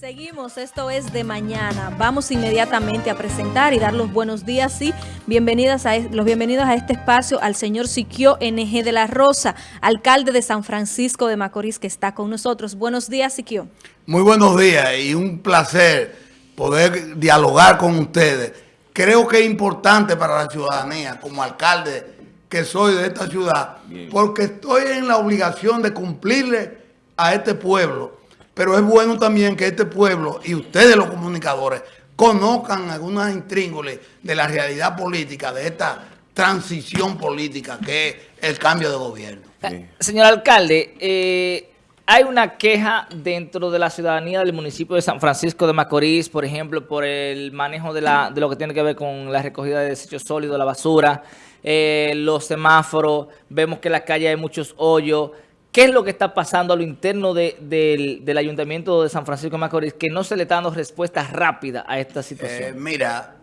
Seguimos, esto es de mañana. Vamos inmediatamente a presentar y dar los buenos días y bienvenidas a, los bienvenidos a este espacio al señor Siquio NG de la Rosa, alcalde de San Francisco de Macorís, que está con nosotros. Buenos días, Siquio. Muy buenos días y un placer poder dialogar con ustedes. Creo que es importante para la ciudadanía, como alcalde que soy de esta ciudad, porque estoy en la obligación de cumplirle a este pueblo pero es bueno también que este pueblo y ustedes los comunicadores conozcan algunas intríngules de la realidad política, de esta transición política que es el cambio de gobierno. Señor alcalde, eh, hay una queja dentro de la ciudadanía del municipio de San Francisco de Macorís, por ejemplo, por el manejo de, la, de lo que tiene que ver con la recogida de desechos sólidos, la basura, eh, los semáforos, vemos que en la calle hay muchos hoyos, ¿Qué es lo que está pasando a lo interno del, Ayuntamiento de San Francisco de Macorís que no se le está dando respuesta rápida a esta situación? Eh, mira,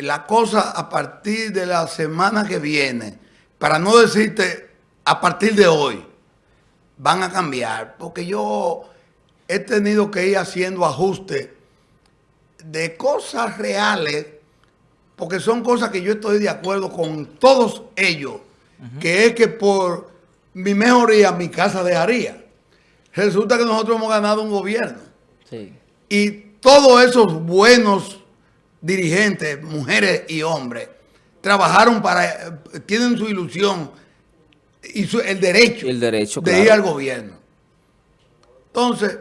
la cosa a partir de la semana que viene, para no decirte a partir de hoy, van a cambiar. Porque yo he tenido que ir haciendo ajustes de cosas reales, porque son cosas que yo estoy de acuerdo con todos ellos, que es que por mi mejoría, mi casa dejaría. Resulta que nosotros hemos ganado un gobierno. Y todos esos buenos dirigentes, mujeres y hombres, trabajaron para, tienen su ilusión y el derecho, el derecho de ir al gobierno. Entonces,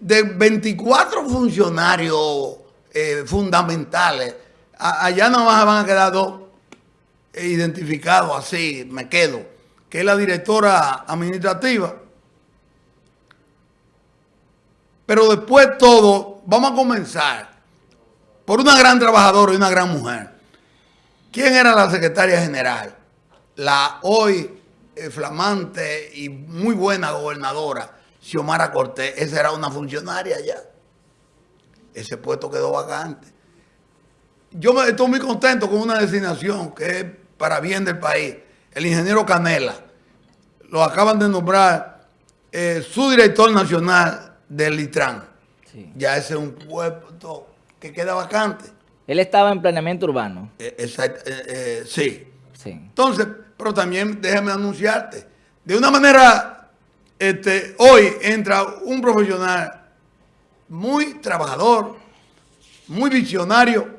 de 24 funcionarios eh, fundamentales, allá no van a quedar dos identificados así, me quedo que es la directora administrativa. Pero después todo, vamos a comenzar por una gran trabajadora y una gran mujer. ¿Quién era la secretaria general? La hoy eh, flamante y muy buena gobernadora, Xiomara Cortés. Esa era una funcionaria ya. Ese puesto quedó vacante. Yo me, estoy muy contento con una designación que es para bien del país. El ingeniero Canela lo acaban de nombrar eh, su director nacional del Litran. Ya ese es un puesto que queda vacante. Él estaba en planeamiento urbano. Eh, eh, sí. sí. Entonces, pero también déjame anunciarte, de una manera, este, hoy entra un profesional muy trabajador, muy visionario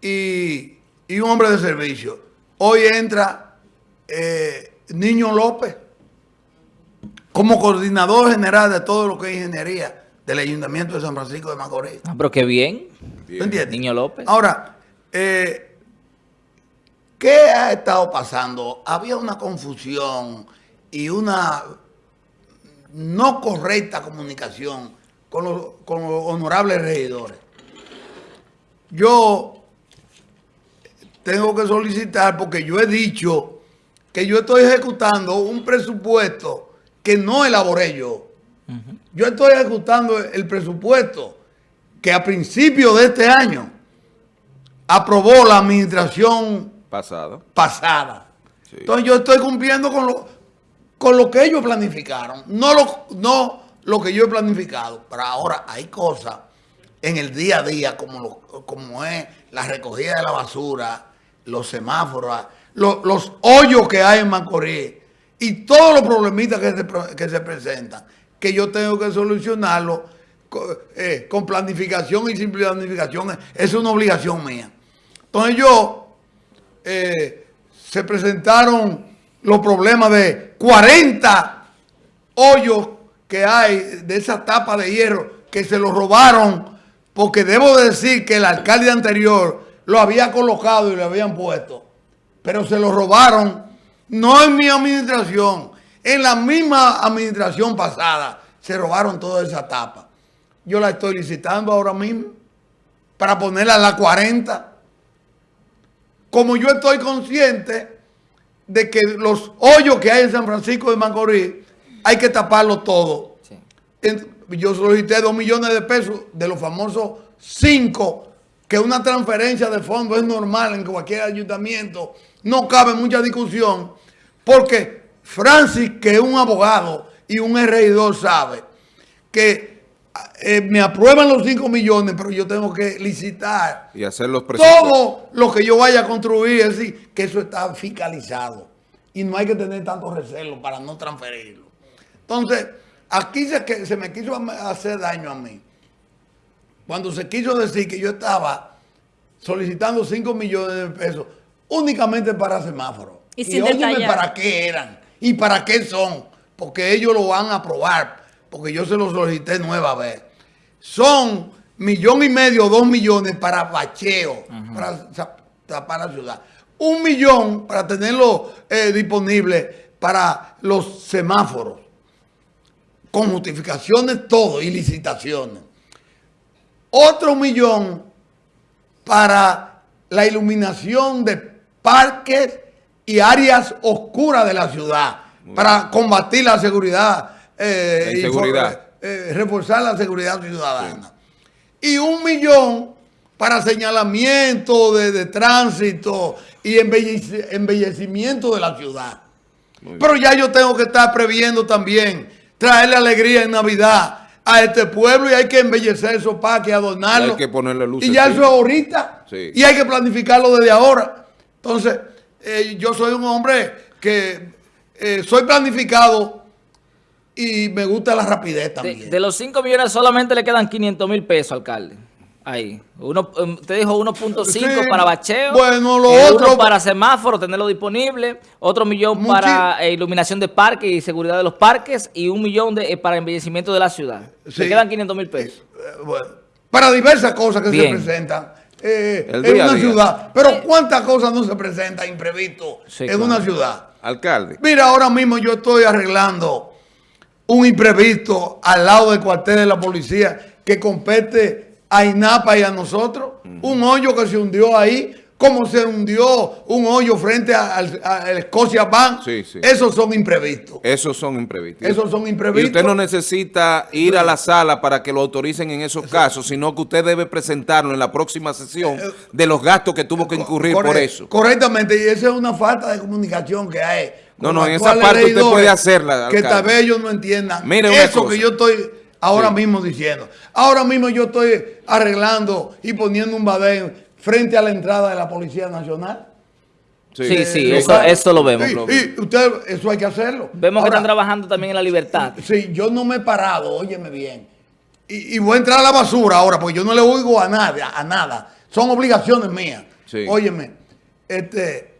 y, un hombre de servicio. Hoy entra Niño López, como coordinador general de todo lo que es ingeniería del Ayuntamiento de San Francisco de Macorís. Ah, pero qué bien. entiendes? Niño López. Ahora, eh, ¿qué ha estado pasando? Había una confusión y una no correcta comunicación con los, con los honorables regidores. Yo tengo que solicitar, porque yo he dicho que yo estoy ejecutando un presupuesto que no elaboré yo. Yo estoy ejecutando el presupuesto que a principios de este año aprobó la administración pasada. pasada. Entonces yo estoy cumpliendo con lo, con lo que ellos planificaron, no lo, no lo que yo he planificado. Pero ahora hay cosas en el día a día como, como es la recogida de la basura, los semáforos, los, hoyos que hay en Macorís y todos los problemitas que se, que se presentan, que yo tengo que solucionarlo eh, con, planificación y sin planificación, es una obligación mía. Entonces yo, eh, se presentaron los problemas de 40 hoyos que hay de esa tapa de hierro que se lo robaron porque debo decir que el alcalde anterior lo había colocado y lo habían puesto pero se lo robaron, no en mi administración, en la misma administración pasada, se robaron toda esa tapa. Yo la estoy licitando ahora mismo para ponerla a la 40. Como yo estoy consciente de que los hoyos que hay en San Francisco de Macorís hay que taparlo todo. Yo solicité dos millones de pesos de los famosos cinco, que una transferencia de fondos es normal en cualquier ayuntamiento no cabe mucha discusión, porque Francis, que es un abogado y un regidor, sabe que eh, me aprueban los 5 millones, pero yo tengo que licitar y hacer los todo lo que yo vaya a construir, es decir, que eso está fiscalizado y no hay que tener tanto recelo para no transferirlo. Entonces, aquí se, se me quiso hacer daño a mí. Cuando se quiso decir que yo estaba solicitando 5 millones de pesos únicamente para semáforos. Y, sin para qué eran y para qué son, porque ellos lo van a aprobar, porque yo se lo solicité nueva vez. Son millón y medio, dos millones para bacheo, para tapar la ciudad. Un millón para tenerlo eh, disponible para los semáforos, con justificaciones todo y licitaciones. Otro millón para la iluminación de parques y áreas oscuras de la ciudad para combatir la seguridad, eh, y eh, reforzar la seguridad ciudadana. Y un millón para señalamiento de, tránsito y embellecimiento de la ciudad. Pero ya yo tengo que estar previendo también, traerle alegría en Navidad a este pueblo y hay que embellecer esos parques, adornarlos. Y hay que ponerle luz. Y ya eso es ahorita. Y hay que planificarlo desde ahora. Entonces, eh, yo soy un hombre que eh, soy planificado y me gusta la rapidez también. De, los 5 millones solamente le quedan 500 mil pesos, alcalde. Ahí. Uno, em, usted dijo 1.5 para bacheo. Bueno, lo otro. para semáforo, tenerlo disponible. Otro millón para eh, iluminación de parques y seguridad de los parques. Y un millón de, para embellecimiento de la ciudad. Le quedan 500 mil pesos. bueno, para diversas cosas que se presentan eh, en una ciudad. Pero ¿cuántas cosas no se presentan imprevisto en una ciudad? Alcalde. Mira, ahora mismo yo estoy arreglando un imprevisto al lado del cuartel de la policía que compete a INAPA y a nosotros. Un hoyo que se hundió ahí cómo se hundió un hoyo frente al, Escocia Bank. Sí, sí. Esos son imprevistos. Esos son imprevistos. Esos son imprevistos. Y usted no necesita ir a la sala para que lo autoricen en esos casos, sino que usted debe presentarlo en la próxima sesión eh, de los gastos que tuvo que incurrir por eso. Correctamente, y esa es una falta de comunicación que hay. No, no, en esa parte usted puede hacerla. Que tal vez ellos no entiendan eso que yo estoy ahora mismo diciendo. Ahora mismo yo estoy arreglando y poniendo un badén frente a la entrada de la Policía Nacional. Sí, sí, eso, lo vemos. Y, usted, eso hay que hacerlo. Vemos que están trabajando también en la libertad. Sí, yo no me he parado, óyeme bien. Y, voy a entrar a la basura ahora, porque yo no le oigo a nada, a nada. Son obligaciones mías. Óyeme, este,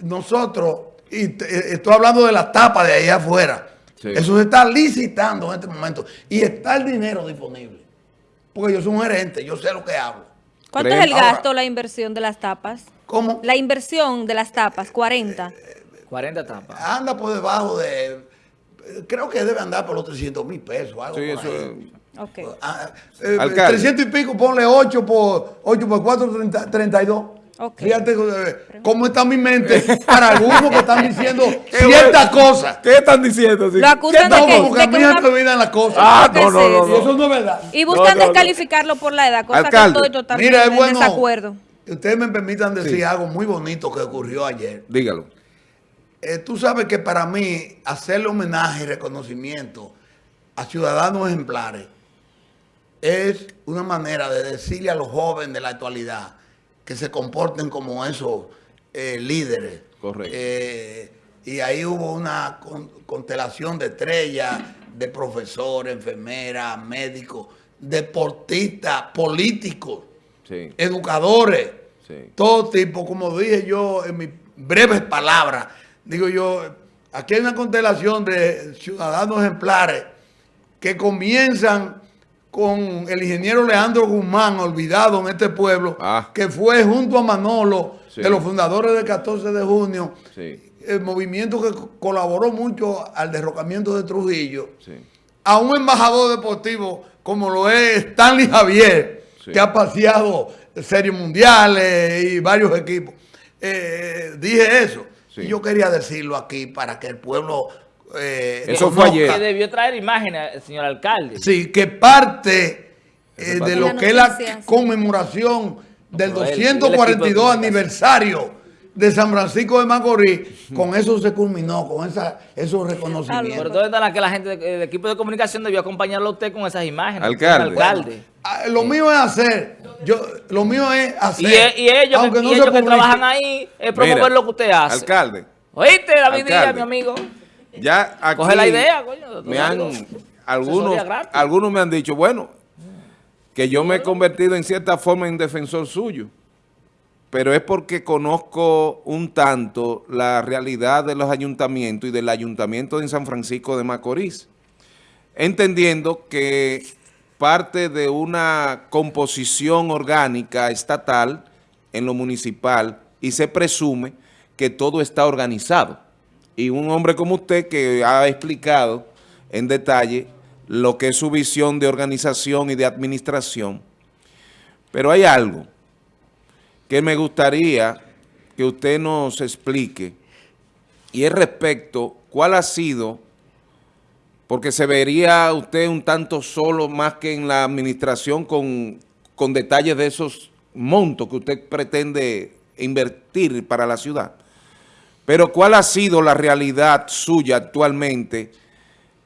nosotros, y estoy hablando de la tapa de ahí afuera. Eso se está licitando en este momento. Y está el dinero disponible. Porque yo soy un gerente, yo sé lo que hablo. ¿Cuánto es el gasto, la inversión de las tapas? ¿Cómo? La inversión de las tapas, 40. 40 tapas. Anda por debajo de... Creo que debe andar por los 300 mil pesos. Algo sí, eso es... Okay. 300 eh, y pico, ponle 8 por, 8 por 4, 32. Okay. Fíjate cómo está mi mente para algunos que están diciendo ciertas cosas. ¿Qué están diciendo? Lo acusan de que, porque a mí me olvidan las cosas. Ah, no, no, no, Y eso no es verdad. Y buscan descalificarlo por la edad, cosa Alcalde. que estoy totalmente Mira, es bueno, desacuerdo. Ustedes me permitan decir algo muy bonito que ocurrió ayer. Dígalo. Eh, tú sabes que para mí hacerle homenaje y reconocimiento a ciudadanos ejemplares es una manera de decirle a los jóvenes de la actualidad que se comporten como esos eh, líderes. Correcto. Eh, y ahí hubo una constelación de estrellas, de profesores, enfermeras, médicos, deportistas, políticos, educadores, todo tipo, como dije yo en mis breves palabras, digo yo, aquí hay una constelación de ciudadanos ejemplares que comienzan con el ingeniero Leandro Guzmán, olvidado en este pueblo, ah. que fue junto a Manolo, de los fundadores del 14 de junio, el movimiento que colaboró mucho al derrocamiento de Trujillo, a un embajador deportivo como lo es Stanley Javier, que ha paseado series mundiales y varios equipos. Eh, dije eso. Y yo quería decirlo aquí para que el pueblo eh, Eso fue ayer. Que debió traer imágenes, señor alcalde. Sí, que parte eh, de lo que es la conmemoración del 242 aniversario de San Francisco de Macorís, con eso se culminó, con esa, esos Pero reconocimientos. ¿dónde está la que la gente, del equipo de comunicación debió acompañarlo a usted con esas imágenes? Alcalde. Alcalde. Ah, Lo mío es hacer, yo, lo mío es hacer. Y, e- y ellos, aunque que, no y se ellos que trabajan ahí es promover Mira, lo que usted hace. Alcalde, ¿Oíste, David Díaz, mi amigo? Ya aquí Coge la idea, coño. me han, algunos, algunos me han dicho, bueno, que yo me he convertido en cierta forma en defensor suyo, pero es porque conozco un tanto la realidad de los ayuntamientos y del ayuntamiento de San Francisco de Macorís, entendiendo que parte de una composición orgánica estatal en lo municipal y se presume que todo está organizado. Y un hombre como usted que ha explicado en detalle lo que es su visión de organización y de administración. Pero hay algo que me gustaría que usted nos explique y es respecto cuál ha sido, porque se vería usted un tanto solo más que en la administración con, con detalles de esos montos que usted pretende invertir para la ciudad. Pero ¿cuál ha sido la realidad suya actualmente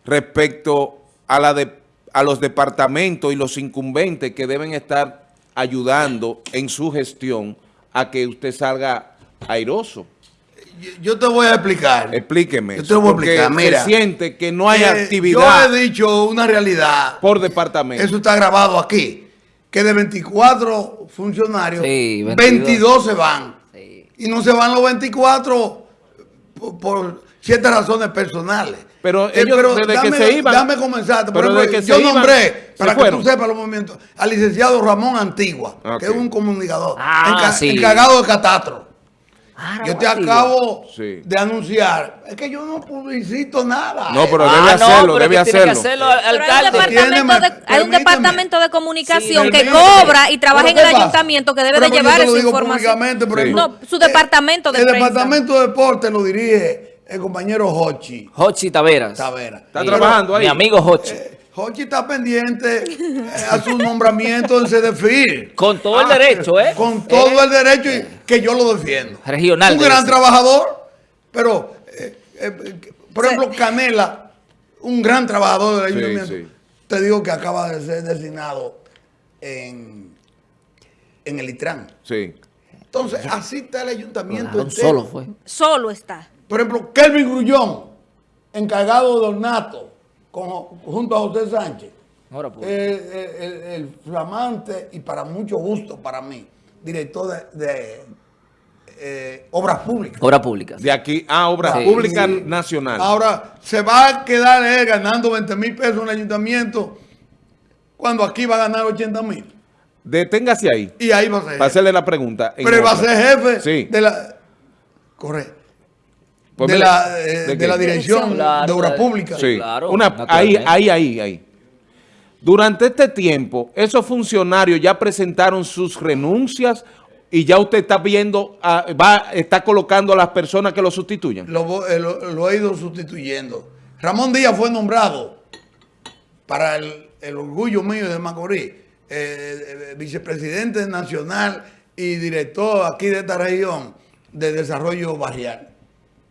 respecto a, la de, a los departamentos y los incumbentes que deben estar ayudando en su gestión a que usted salga airoso? Yo, te voy a explicar. Explíqueme. Yo te voy a porque explicar, mira. se siente que no hay Eh, actividad Yo he dicho una realidad. por departamento. Eso está grabado aquí. Que de 24 funcionarios, Sí, 22. 22 se van. Sí. Y no se van los 24 por, por ciertas razones personales. Pero Eh, ellos desde que dame, se iban- Dame comenzar. Por pero ejemplo, desde que yo iban, nombré, para que tú sepas los movimientos, al licenciado Ramón Antigua, que es un comunicador, Ah, enca- sí. encargado de catastro. Ah, Yo te acabo Sí. de anunciar. Es que yo no publicito nada. No, pero Eh, debe Ah, hacerlo, pero debe hacerlo. hacerlo, Pero hay un departamento de, hay un departamento de comunicación Sí, que cobra y trabaja en el ayuntamiento que debe Pero de llevar esa información. Sí. No, su departamento de El prensa. departamento de deporte lo dirige el compañero Hochi Hochi Taveras. Tavera. ¿Está trabajando ahí? Mi amigo Hochi. Hochi está pendiente eh, a su nombramiento en CDFIR. Con todo el derecho, ¿eh? Con todo el derecho y que yo lo defiendo. Regional Un gran ser. trabajador, pero, eh, eh, por ejemplo, Canela, un gran trabajador del ayuntamiento. sí. Te digo que acaba de ser designado en, en el ITRAN. Sí. Entonces, así está el ayuntamiento. Solo fue. Solo está. Por ejemplo, Kelvin Grullón, encargado de ornato, con, junto a José Sánchez. Ahora, pues. Eh, el, el- el flamante y para mucho gusto para mí, director de, de, eh, Obras Públicas. Obra pública. De aquí a Obras Sí. Públicas Sí. Nacional. Ahora, se va a quedar él ganando 20 mil pesos en el ayuntamiento cuando aquí va a ganar 80 mil. Deténgase ahí. Y ahí va a ser. Para hacerle la pregunta. Pero él va a ser jefe Sí. de la... Correcto. Pues de, la, eh, ¿de la dirección Claro, de Obras claro. Públicas. Sí, claro, Una, ahí, ahí, ahí, ahí. Durante este tiempo, esos funcionarios ya presentaron sus renuncias y ya usted está viendo, ah, va, está colocando a las personas que lo sustituyan. lo, eh, lo- lo he ido sustituyendo. Ramón Díaz fue nombrado para el, el orgullo mío de Macorís, eh, eh, vicepresidente nacional y director aquí de esta región de desarrollo barrial.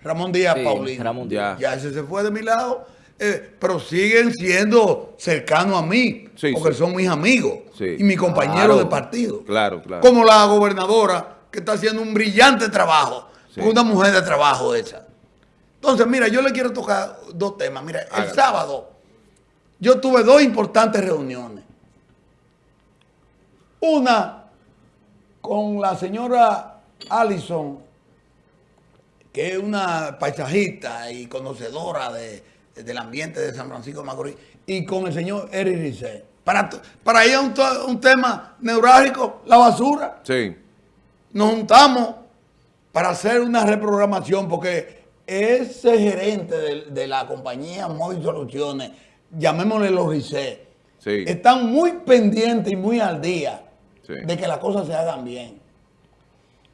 Ramón Díaz Sí, Paulino. Ramón Díaz. Ya ese se fue de mi lado, eh, pero siguen siendo cercanos a mí, Sí, porque sí. son mis amigos Sí. y mis compañeros Claro. de partido Claro, claro. como la gobernadora, que está haciendo un brillante trabajo, Sí. una mujer de trabajo esa. Entonces, mira, yo le quiero tocar dos temas. Mira, el sábado yo tuve dos importantes reuniones. Una con la señora Allison, que es una paisajista y conocedora de- del ambiente de San Francisco de Macorís, y con el señor Eric Rizet. Para, para ir a un, un tema neurálgico, la basura. Sí. Nos juntamos para hacer una reprogramación porque ese gerente de, de la compañía Móvil Soluciones, llamémosle los Rizet, Sí. están muy pendientes y muy al día Sí. de que las cosas se hagan bien.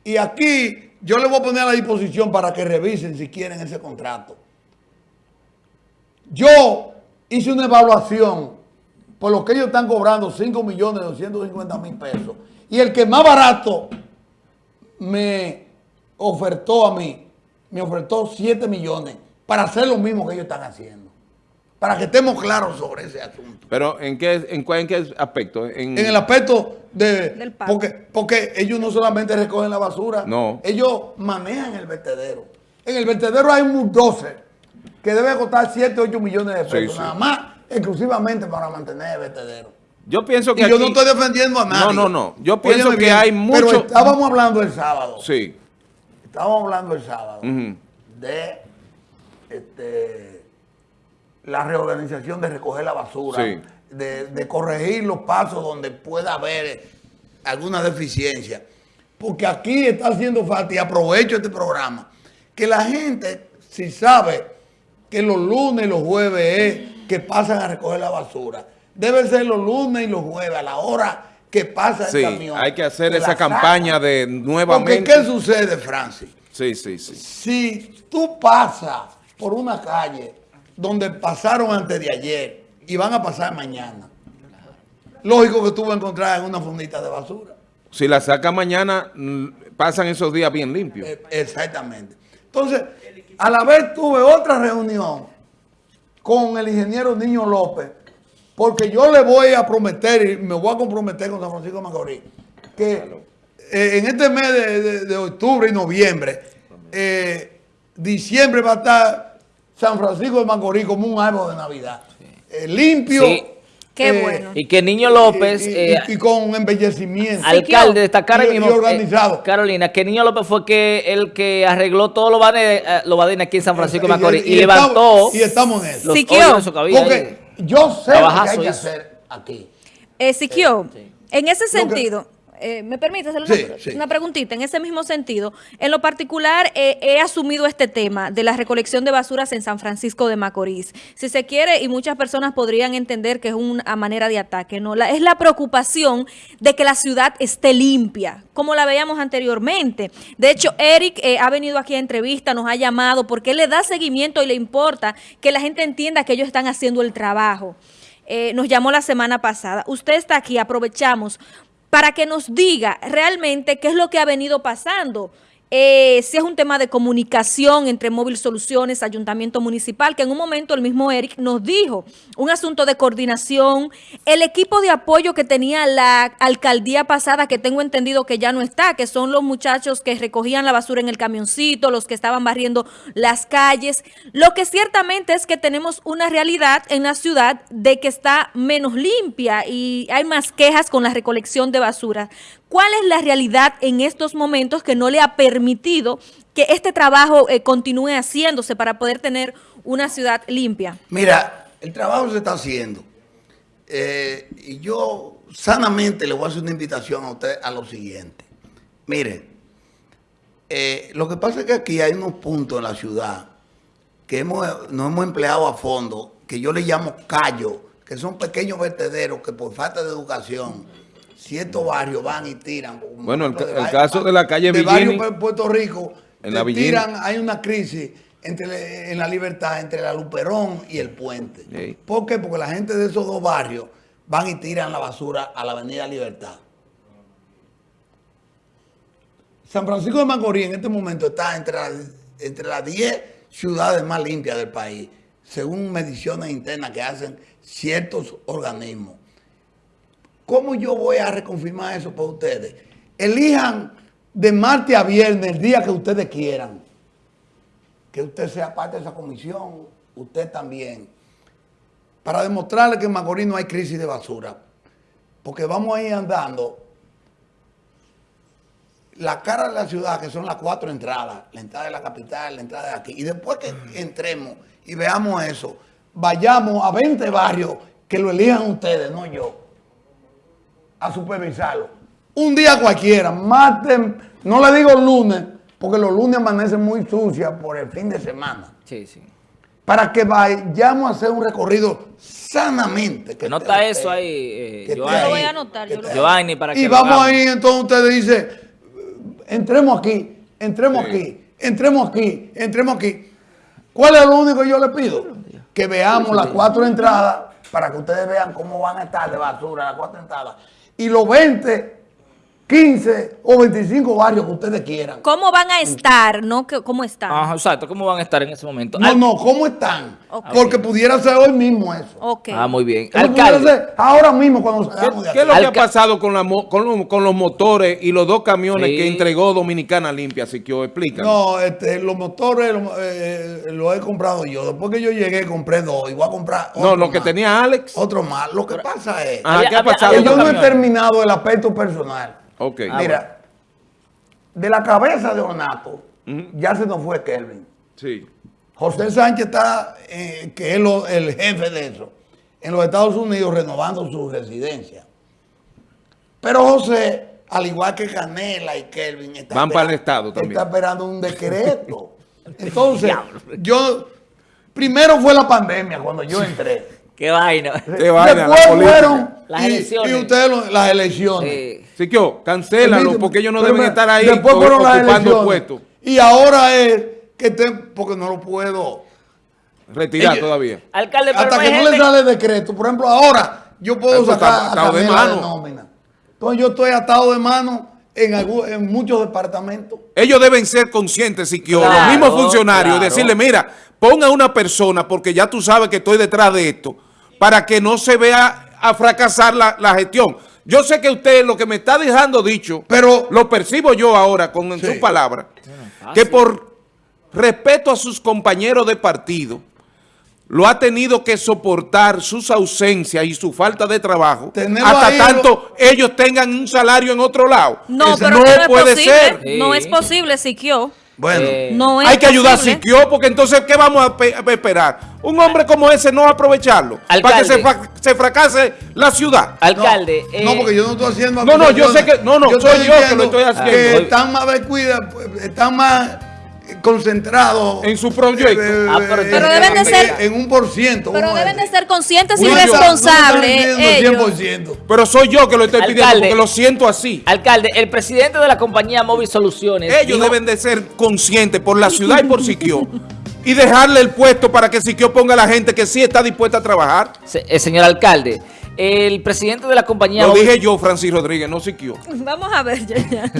Y aquí yo le voy a poner a la disposición para que revisen si quieren ese contrato. Yo hice una evaluación por lo que ellos están cobrando 5 millones 250 mil pesos. Y el que más barato me ofertó a mí, me ofertó 7 millones para hacer lo mismo que ellos están haciendo. Para que estemos claros sobre ese asunto. Pero ¿en qué, en, cuál- en qué aspecto? En, En el aspecto de... Del porque, porque ellos no solamente recogen la basura, No. ellos manejan el vertedero. En el vertedero hay un bulldozer que debe costar 7, 8 millones de pesos, sí. nada más, exclusivamente para mantener el vertedero. Yo pienso que Y yo no estoy defendiendo a nadie. No, no, no. Yo pienso Óyeme que bien, hay Pero mucho- estábamos hablando el sábado. Sí. Estábamos hablando el sábado de este, la reorganización de recoger la basura, Sí. de, de corregir los pasos donde pueda haber alguna deficiencia. Porque aquí está haciendo falta, y aprovecho este programa, que la gente, si sabe que los lunes y los jueves es que pasan a recoger la basura, debe ser los lunes y los jueves, a la hora que pasa el camión. hay que hacer que esa campaña de Porque nuevamente. ¿qué sucede, Francis? Sí, sí, sí. Si tú pasas por una calle donde pasaron antes de ayer y van a pasar mañana, lógico que tú vas a encontrar en una fundita de basura. Si la saca mañana, mm, pasan esos días bien limpios. Eh, Exactamente. Entonces, a la vez tuve otra reunión con el ingeniero Niño López, porque yo le voy a prometer, y me voy a comprometer con San Francisco de Macorís, que eh, en este mes de, de- de octubre y noviembre, eh, diciembre va a estar San Francisco de Macorís como un árbol de Navidad. Eh, limpio. Sí. Qué eh, bueno. Y que Niño López, y, y- eh, y con embellecimiento. alcalde, destacar Y- ahí mismo, y organizado. eh, Carolina, que Niño López fue que el que arregló todos los badines, eh, los badines aquí en San Francisco de Macorís y, levantó estamos- y estamos en eso. los Siquio. su Porque ahí. yo sé lo que hay que hacer aquí. Eh, Siquio, en ese que- sentido, eh, ¿me permite hacerle una, Sí, sí. una preguntita? En ese mismo sentido, en lo particular, eh, he asumido este tema de la recolección de basuras en San Francisco de Macorís. Si se quiere, y muchas personas podrían entender que es una manera de ataque, ¿no? La- es la preocupación de que la ciudad esté limpia, como la veíamos anteriormente. De hecho, Eric eh, ha venido aquí a entrevista, nos ha llamado, porque él le da seguimiento y le importa que la gente entienda que ellos están haciendo el trabajo. Eh, nos llamó la semana pasada. Usted está aquí, aprovechamos para que nos diga realmente qué es lo que ha venido pasando. Eh, si es un tema de comunicación entre Móvil Soluciones, Ayuntamiento Municipal, que en un momento el mismo Eric nos dijo, un asunto de coordinación, el equipo de apoyo que tenía la alcaldía pasada, que tengo entendido que ya no está, que son los muchachos que recogían la basura en el camioncito, los que estaban barriendo las calles. Lo que ciertamente es que tenemos una realidad en la ciudad de que está menos limpia y hay más quejas con la recolección de basura. ¿Cuál es la realidad en estos momentos que no le ha permitido que este trabajo eh, continúe haciéndose para poder tener una ciudad limpia? Mira, el trabajo se está haciendo. Eh, y yo sanamente le voy a hacer una invitación a usted a lo siguiente. Miren, eh, lo que pasa es que aquí hay unos puntos en la ciudad que hemos, nos hemos empleado a fondo, que yo le llamo callos, que son pequeños vertederos que por falta de educación, ciertos barrios van y tiran. Bueno, el caso de la calle de barrio Villini- Pu- Puerto Rico, En la tiran, hay una crisis entre, en la libertad entre la Luperón y el puente. Sí. ¿Por qué? Porque la gente de esos dos barrios van y tiran la basura a la Avenida Libertad. San Francisco de Macorís en este momento está entre las, entre las 10 ciudades más limpias del país, según mediciones internas que hacen ciertos organismos. ¿Cómo yo voy a reconfirmar eso para ustedes? Elijan de martes a viernes el día que ustedes quieran. Que usted sea parte de esa comisión, usted también. Para demostrarle que en Macorís no hay crisis de basura. Porque vamos a ir andando la cara de la ciudad, que son las cuatro entradas, la entrada de la capital, la entrada de aquí. Y después que entremos y veamos eso, vayamos a 20 barrios que lo elijan ustedes, no yo, a supervisarlo. Un día cualquiera, maten, no le digo lunes, porque los lunes amanecen muy sucias por el fin de semana. Sí, sí. Para que vayamos a hacer un recorrido sanamente. que Nota esté eso ahí, eh, que. Yo lo voy a anotar, que yo lo. Giovanni, para que Y vamos ahí, entonces usted dice, entremos aquí, entremos Sí. aquí, entremos aquí, entremos aquí. ¿Cuál es lo único que yo le pido? Que veamos las cuatro entradas para que ustedes vean cómo van a estar de basura las cuatro entradas. Y los 20 15 o 25 barrios que ustedes quieran. ¿Cómo van a estar? No, que- ¿Cómo están? Ajá, exacto. ¿Cómo van a estar en ese momento? No, Al- no, ¿cómo están? Porque pudiera ser hoy mismo eso. Ok. Ah, muy bien. Alcalde, ser ahora mismo cuando ¿Qué, salgamos de qué es aquí. lo que ha pasado con, la mo- con, los, con los motores y los dos camiones Sí. que entregó Dominicana Limpia? Así que explícanos. No, este, los motores los, eh, los he comprado yo. Después que yo llegué, compré dos. Y voy a comprar No, otro lo que más. tenía Alex. Otro más. Lo que pasa es Ajá, ¿qué ha pasado? que yo no he terminado el aspecto personal. Ok. Ah, Mira, de la cabeza de Ornato, ya se nos fue Kelvin. Sí. José Sánchez está, eh, que es lo- el jefe de eso, en los Estados Unidos renovando su residencia. Pero José, al igual que Canela y Kelvin, está Van para el Estado también. Está esperando un decreto. Entonces, yo, primero fue la pandemia cuando yo entré. Qué vaina. Qué vaina, Después fueron Las y- elecciones. y ustedes lo- las elecciones. Siquio, cancélalo porque ellos no pero deben me- estar ahí Después fueron las ocupando elecciones. puestos. Y ahora es que estén, porque no lo puedo. Retirar Ellos- todavía. alcalde, pero Hasta no que no le gente- sale decreto. Por ejemplo, ahora yo puedo Eso sacar atado de mano. nómina. Entonces yo estoy atado de mano en, algún- en muchos departamentos. Ellos deben ser conscientes, Siquio, Claro, los mismos funcionarios, claro. y decirle, mira, ponga una persona, porque ya tú sabes que estoy detrás de esto, para que no se vea a fracasar la, la gestión. Yo sé que usted lo que me está dejando dicho, Pero- lo percibo yo ahora con Sí. sus palabras, que por respeto a sus compañeros de partido, lo ha tenido que soportar sus ausencias y su falta de trabajo Tenerlo hasta ahí tanto ellos tengan un salario en otro lado. No, pero no no es puede posible. ser. No Sí. es posible, Siquio. Bueno, Eh, No Hay que ayudar a. Siquio, porque entonces, ¿qué vamos a, pe- a esperar? Un hombre como ese no va a aprovecharlo para que se, fra- se fracase la ciudad. Alcalde, no, eh, porque yo no estoy haciendo No, no, yo sé que- no, no, soy estoy yo que lo estoy haciendo. Que están más descuidados, están más concentrados. En su proyecto. Ah, pero en- Pero deben de ser- En un por ciento. Pero deben de ser conscientes y responsables. No están pidiendo ellos. 100%. Pero soy yo que lo estoy pidiendo Alcalde. porque lo siento así. alcalde, el presidente de la compañía Móvil Soluciones Ellos dijo- deben de ser conscientes por la ciudad y por Siquio y dejarle el puesto para que Siquio ponga a la gente que sí está dispuesta a trabajar. Se- eh, señor alcalde, el presidente de la compañía Lo dije yo, Francis Rodríguez, no Siquio. Vamos a ver, ya, ya.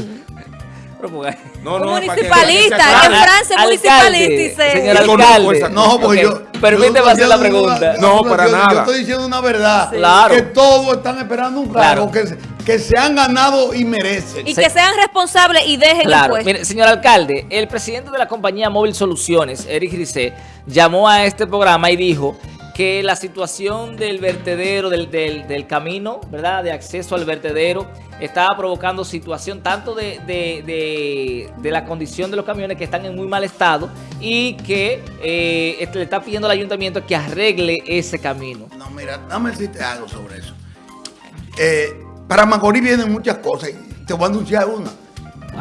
Pues, No, no, municipalista, que aclare. Francia es municipalista y se... señor alcalde. No, porque yo. Permíteme hacer la pregunta. una- No, para yo- nada. Yo estoy diciendo una verdad. Sí. Claro. Que todos están esperando un cargo Claro. que, se- que se han ganado y merecen. Y Se- que sean responsables y dejen el Claro, puesto. mire, señor alcalde, el presidente de la compañía Móvil Soluciones, Eric Grisé, llamó a este programa y dijo que la situación del vertedero, del, del- del camino, ¿verdad? De acceso al vertedero, estaba provocando situación tanto de, de- de- la condición de los camiones que están en muy mal estado y que eh, este, le está pidiendo al ayuntamiento que arregle ese camino. No, mira, dame decirte algo sobre eso. Eh, para Macorís vienen muchas cosas y te voy a anunciar una.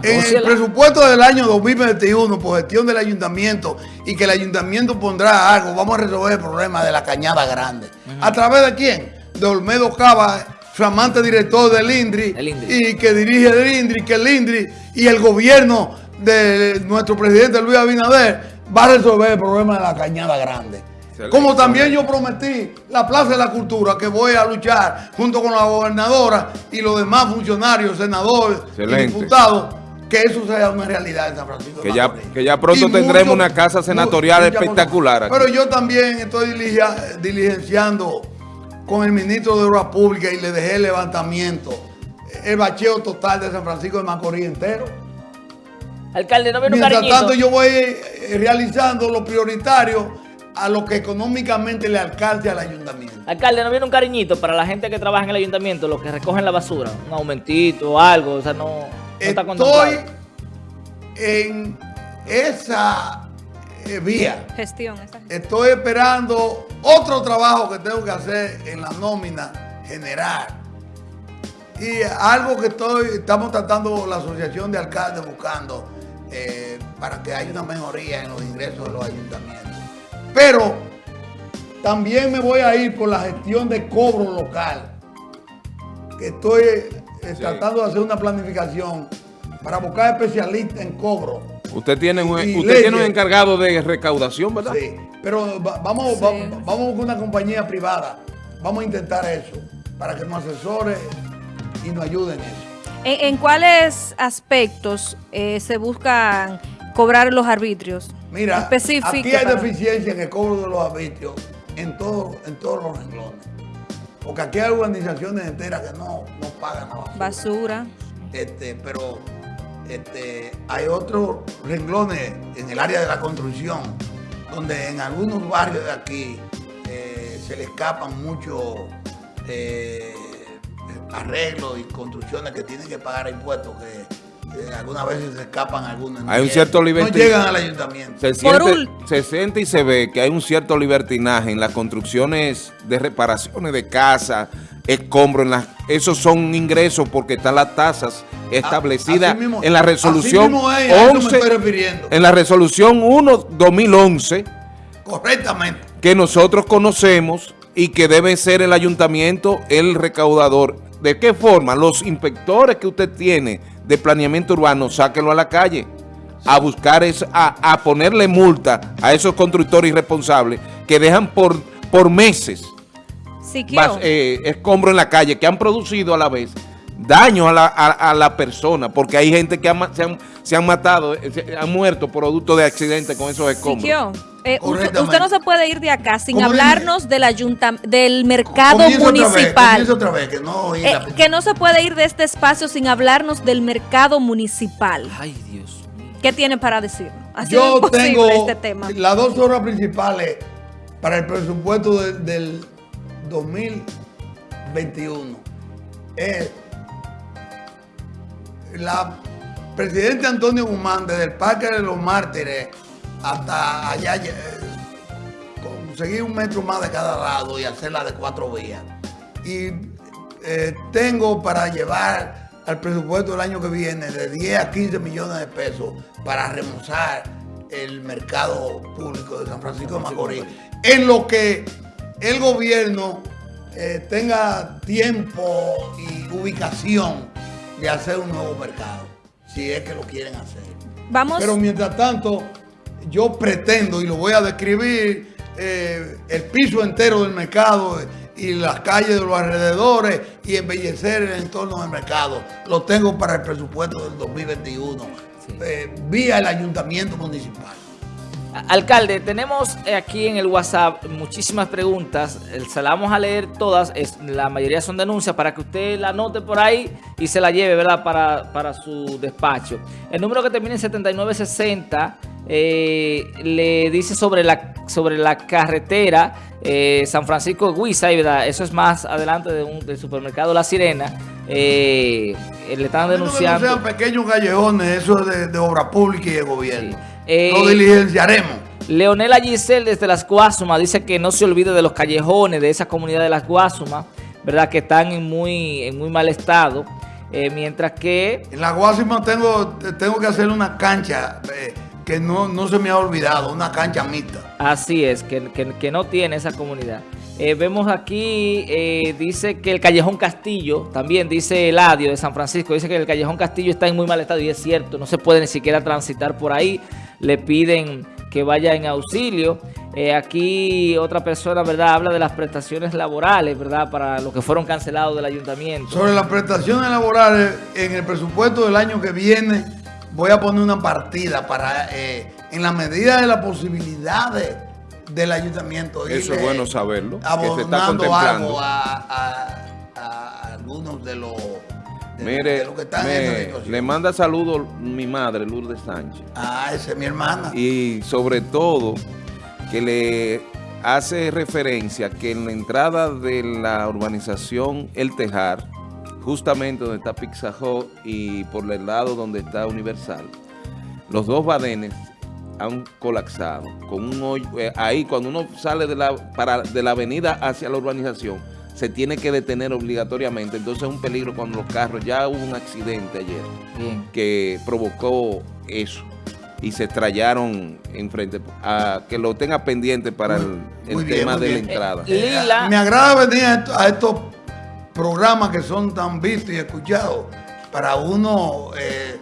En el presupuesto del año 2021, por gestión del ayuntamiento, y que el ayuntamiento pondrá algo, vamos a resolver el problema de la cañada grande. ¿A través de quién? De Olmedo Cava, flamante director del INDRI, y que dirige el INDRI, que el INDRI y el gobierno de nuestro presidente Luis Abinader va a resolver el problema de la cañada grande. Como también yo prometí la Plaza de la Cultura que voy a luchar junto con la gobernadora y los demás funcionarios, senadores y diputados, que eso sea una realidad en San Francisco. de Que ya- Macorís. que ya pronto Y tendremos una casa senatorial espectacular aquí. Pero yo también estoy diligia- diligenciando con el ministro de Obras Públicas y le dejé el levantamiento, el bacheo total de San Francisco de Macorís entero. Alcalde, no viene un Mientras cariñito. tanto, yo voy eh, realizando lo prioritario a lo que económicamente le alcance al ayuntamiento. Alcalde, ¿no viene un cariñito para la gente que trabaja en el ayuntamiento, los que recogen la basura? Un aumentito o algo, o sea, no está. Estoy en esa eh, vía. Gestión, esa gestión. Estoy esperando otro trabajo que tengo que hacer en la nómina general. Y algo que estoy, estamos tratando la Asociación de Alcaldes buscando eh, para que haya una mejoría en los ingresos de los ayuntamientos. Pero también me voy a ir por la gestión de cobro local. Que estoy eh, tratando de hacer una planificación para buscar especialistas en cobro. Usted tiene un, usted tiene un encargado de recaudación, ¿verdad? Sí, pero va- vamos, Sí. va- vamos con una compañía privada. Vamos a intentar eso para que nos asesore y nos ayuden en eso. ¿En, cuáles aspectos eh, se buscan cobrar los arbitrios? Mira, aquí hay deficiencia en el cobro de los arbitrios en, todo, en todos los renglones. Porque aquí hay organizaciones enteras que no, no pagan la basura. Basura. Este, pero este, hay otros renglones en el área de la construcción, donde en algunos barrios de aquí eh, se le escapan muchos eh, arreglos y construcciones que tienen que pagar impuestos que algunas veces se escapan algunos. Hay un cierto libertinaje. No llegan al ayuntamiento. Se siente, se siente, y se ve que hay un cierto libertinaje en las construcciones de reparaciones de casa, escombros. En las, esos son ingresos porque están las tasas establecidas en la resolución 11, en la resolución 1-2011. Correctamente. Que nosotros conocemos y que debe ser el ayuntamiento el recaudador. ¿De qué forma? Los inspectores que usted tiene de planeamiento urbano, sáquenlo a la calle. A buscar, es, a, ponerle multa a esos constructores irresponsables que dejan por, por meses eh, escombros en la calle, que han producido a la vez daño a la, a, la persona, porque hay gente que se, han, se, han, matado, eh, se, han muerto producto de accidentes con esos escombros. Eh, usted, no se puede ir de acá sin hablarnos del del mercado municipal. que, no se puede ir de este espacio sin hablarnos del mercado municipal. Ay, Dios ¿Qué tiene para decir? Yo tengo este tema. las dos horas principales para el presupuesto del 2021 es la presidente Antonio Guzmán desde el Parque de los Mártires hasta allá eh, conseguir un metro más de cada lado y hacerla de cuatro vías. Y eh, tengo para llevar al presupuesto del año que viene de 10 a 15 millones de pesos para remozar el mercado público de San Francisco de Macorís. En lo que el gobierno eh, tenga tiempo y ubicación de hacer un nuevo mercado, si es que lo quieren hacer. Vamos. Pero mientras tanto, yo pretendo, y lo voy a describir, eh, el piso entero del mercado y las calles de los alrededores y embellecer el entorno del mercado. Lo tengo para el presupuesto del 2021, eh, vía el ayuntamiento municipal. Alcalde, tenemos aquí en el WhatsApp muchísimas preguntas, se las vamos a leer todas, la mayoría son denuncias para que usted la anote por ahí y se la lleve, ¿verdad?, para, para su despacho. El número que termina en 7960 eh, le dice sobre la, sobre la carretera eh, San Francisco de ¿verdad? Eso es más adelante de un, del supermercado La Sirena. Eh, le están denunciando. No sean pequeños callejones, eso es de, obra pública y de gobierno. Lo diligenciaremos. Leonela Giselle desde Las Guasumas dice que no se olvide de los callejones de esa comunidad de Las Guasumas, ¿verdad? Que están en muy, en muy mal estado. mientras que... En Las Guasumas tengo, tengo que hacer una cancha que no, se me ha olvidado, una cancha mixta. Así es, que, no tiene esa comunidad. Eh, vemos aquí, eh, dice que el Callejón Castillo, también dice Eladio de San Francisco, dice que el Callejón Castillo está en muy mal estado y es cierto, no se puede ni siquiera transitar por ahí, le piden que vaya en auxilio. Eh, aquí otra persona, ¿verdad? Habla de las prestaciones laborales, ¿verdad? Para los que fueron cancelados del ayuntamiento. Sobre las prestaciones laborales, en el presupuesto del año que viene voy a poner una partida para, eh, en la medida de las posibilidades del ayuntamiento. Eso es bueno saberlo, que se está contemplando. a, algunos de los... Mire, que están le manda saludos mi madre, Lourdes Sánchez. Ah, esa es mi hermana. Y sobre todo, que le hace referencia que en la entrada de la urbanización El Tejar, justamente donde está Pizza y por el lado donde está Universal, los dos badenes han colapsado. Con un eh, ahí cuando uno sale de la, para, de la avenida hacia la urbanización, se tiene que detener obligatoriamente. Entonces es un peligro cuando los carros, ya hubo un accidente ayer que provocó eso y se estrellaron enfrente. A que lo tenga pendiente para el, tema de la entrada. Eh, me agrada venir a estos programas que son tan vistos y escuchados para uno eh,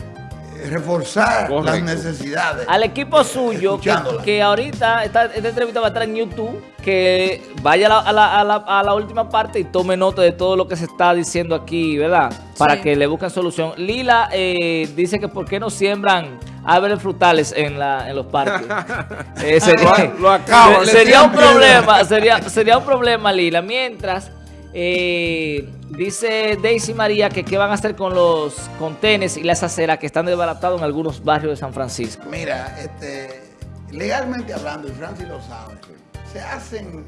reforzar las necesidades. Al equipo suyo, que, ahorita esta, esta entrevista va a estar en YouTube, que vaya a la, a la- a la- a la última parte y tome nota de todo lo que se está diciendo aquí, ¿verdad? Para Sí. que le busquen solución. Lila eh, dice que por qué no siembran árboles frutales en, la, en los parques. Eh, sería, Lo- le sería un problema, sería, sería un problema, Lila. Mientras, eh, dice Daisy María que qué van a hacer con los contenes y las aceras que están desbaratados en algunos barrios de San Francisco. Mira, este, legalmente hablando, y Francis lo sabe, se hacen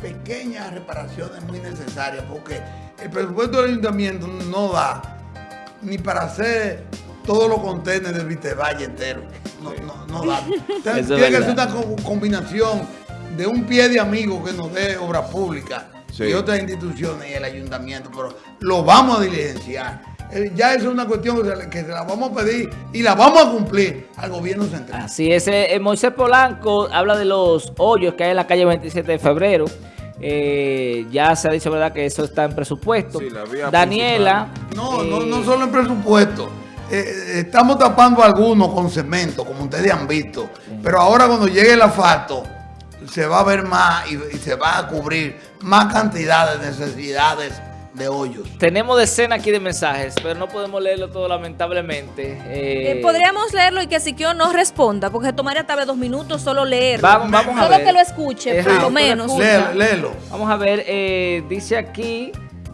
pequeñas reparaciones muy necesarias porque el presupuesto del ayuntamiento no da ni para hacer todos los contenedores del Vitevalle entero. No, no, no da. Tiene que ser una co- combinación de un pie de amigo que nos dé obra pública Sí. y otras instituciones y el ayuntamiento, pero lo vamos a diligenciar. Eh, Ya eso es una cuestión que se, la- que se la vamos a pedir y la vamos a cumplir al gobierno central. Así es, eh, eh, Moisés Polanco habla de los hoyos que hay en la calle 27 de febrero. Eh, ya se ha dicho, ¿verdad?, que eso está en presupuesto. Sí, la vía Daniela. No, no, eh, no solo en presupuesto. Estamos tapando algunos con cemento, como ustedes han visto. Pero ahora cuando llegue el asfalto, se va a ver más y, y se va a cubrir más cantidad de necesidades de hoyos. Tenemos decenas aquí de mensajes, pero no podemos leerlo todo lamentablemente. Eh, Eh, podríamos leerlo y que Siquio no responda, porque tomaría tal vez dos minutos solo leerlo. Vamos, vamos a Solo ver. que lo escuche, Eh, por lo menos. Léelo, léelo. Vamos a ver, eh, dice aquí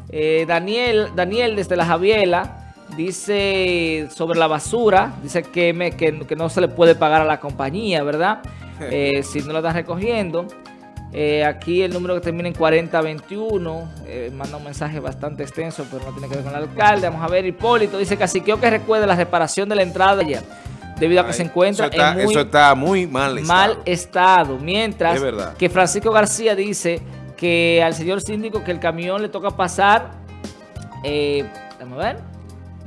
eh, Daniel, Daniel desde la Javiela, dice sobre la basura, dice que, me- que, que no se le puede pagar a la compañía, ¿verdad? Eh, si no la están recogiendo. Eh, aquí el número que termina en 4021, eh, manda un mensaje bastante extenso, pero no tiene que ver con el alcalde. Vamos a ver, Hipólito dice que quiero que recuerde la reparación de la entrada ya, debido a que se encuentra eso está, en muy eso está muy mal estado. mal estado. Mientras Es verdad. que Francisco García dice que al señor síndico que el camión le toca pasar, eh, vamos a ver,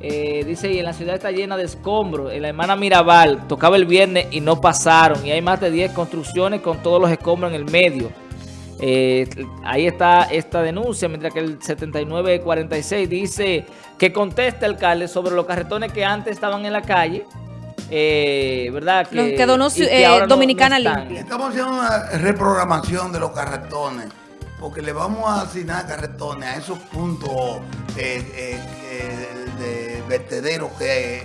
eh, dice, y en la ciudad está llena de escombros. En la hermana Mirabal tocaba el viernes y no pasaron. Y hay más de 10 construcciones con todos los escombros en el medio. Eh, ahí está esta denuncia, mientras que el 7946 dice que conteste alcalde sobre los carretones que antes estaban en la calle. eh, ¿Verdad? Los que donó, y que eh, no- no Dominicana. Limpia. Estamos haciendo una reprogramación de los carretones, porque le vamos a asignar carretones a esos puntos eh, eh, eh, vertederos que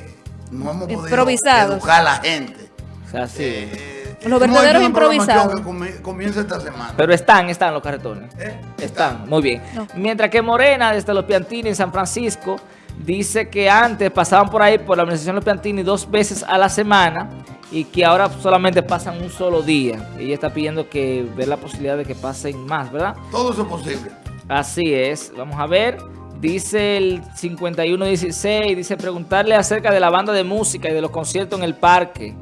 no hemos podido educar a la gente. O sea, sí. Eh, Los vertederos improvisados. que comienza esta semana. Pero están, están los carretones. ¿Eh? Están, muy bien. No. Mientras que Morena, desde los Piantini en San Francisco, dice que antes pasaban por ahí por la organización Los Piantini dos veces a la semana y que ahora solamente pasan un solo día. Ella está pidiendo que ver la posibilidad de que pasen más, ¿verdad? Todo eso es posible. Así es. Vamos a ver. Dice el 5116, dice preguntarle acerca de la banda de música y de los conciertos en el parque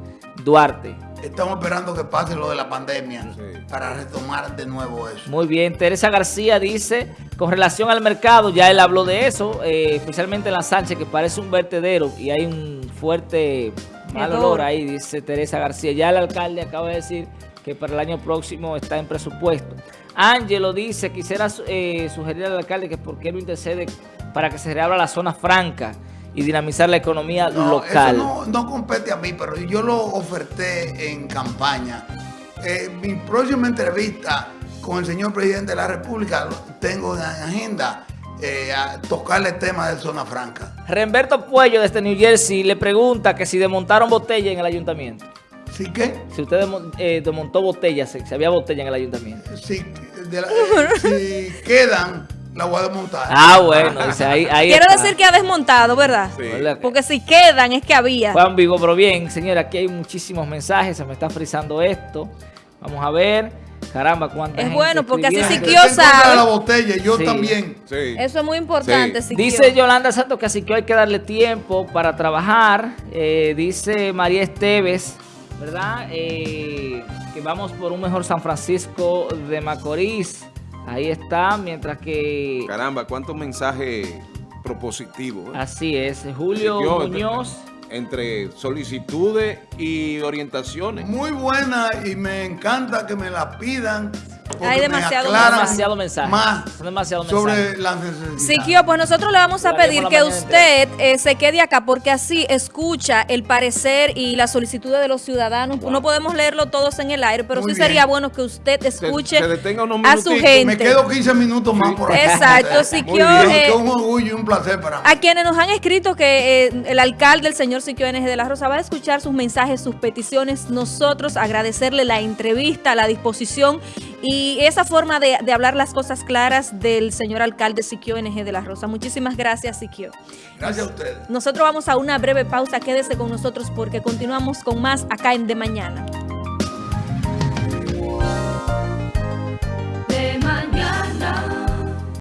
Duarte. Estamos esperando que pase lo de la pandemia Sí. para retomar de nuevo eso. Muy bien, Teresa García dice, con relación al mercado, ya él habló de eso, eh, especialmente en la Sánchez, que parece un vertedero y hay un fuerte mal olor ahí, dice Teresa García. Ya el alcalde acaba de decir que para el año próximo está en presupuesto. Ángelo dice, quisiera eh, sugerir al alcalde que por qué no intercede para que se reabra la zona franca y dinamizar la economía No, local. Eso no, no compete a mí, pero yo lo oferté en campaña. Eh, mi próxima entrevista con el señor presidente de la República tengo en agenda eh, a tocarle el tema de zona franca. Remberto Puello desde New Jersey le pregunta que si desmontaron botella en el ayuntamiento. ¿Sí que? Si usted eh, desmontó botellas, si había botella en el ayuntamiento. Si, de la- eh, si quedan, la voy a desmontar. Ah, bueno, dice, ahí, ahí Quiero está. decir que ha desmontado, ¿verdad? Sí. ¿Verdad? Porque si quedan es que había. Juan Vigo, pero bien, señora, aquí hay muchísimos mensajes, se me está frizando esto. Vamos a ver. Caramba, cuánta Es gente bueno, porque así. Siquio sabe. la botella, yo Sí. también. Sí. Eso es muy importante. Sí. Siquio. Dice Yolanda Santos que así que hay que darle tiempo para trabajar. Eh, dice María Esteves, ¿verdad? Eh, que vamos por un mejor San Francisco de Macorís. Ahí está, mientras que... Caramba, cuántos mensajes propositivos. ¿eh? Así es, Julio Yo, Muñoz. Entre solicitudes y orientaciones. Muy buena y me encanta que me la pidan Hay demasiado demasiado mensaje. Más demasiado sobre mensajes. las necesidades. Siquio, pues nosotros le vamos a pedir la que usted eh, se quede acá porque así escucha el parecer y las solicitudes de los ciudadanos. No podemos leerlo todos en el aire, pero Muy sí bien. sería bueno que usted escuche se detenga unos a su gente. Me quedo 15 minutos más por aquí. Exacto, Siquio, eh, un orgullo y un placer para mí. A quienes nos han escrito que eh, el alcalde, el señor Siquio NG de la Rosa, va a escuchar sus mensajes, sus peticiones. Nosotros agradecerle la entrevista, la disposición y y esa forma de, de, hablar las cosas claras del señor alcalde Siquio NG de la Rosa. Muchísimas gracias, Siquio. Gracias a ustedes. Nosotros vamos a una breve pausa. Quédese con nosotros porque continuamos con más acá en De Mañana. De Mañana.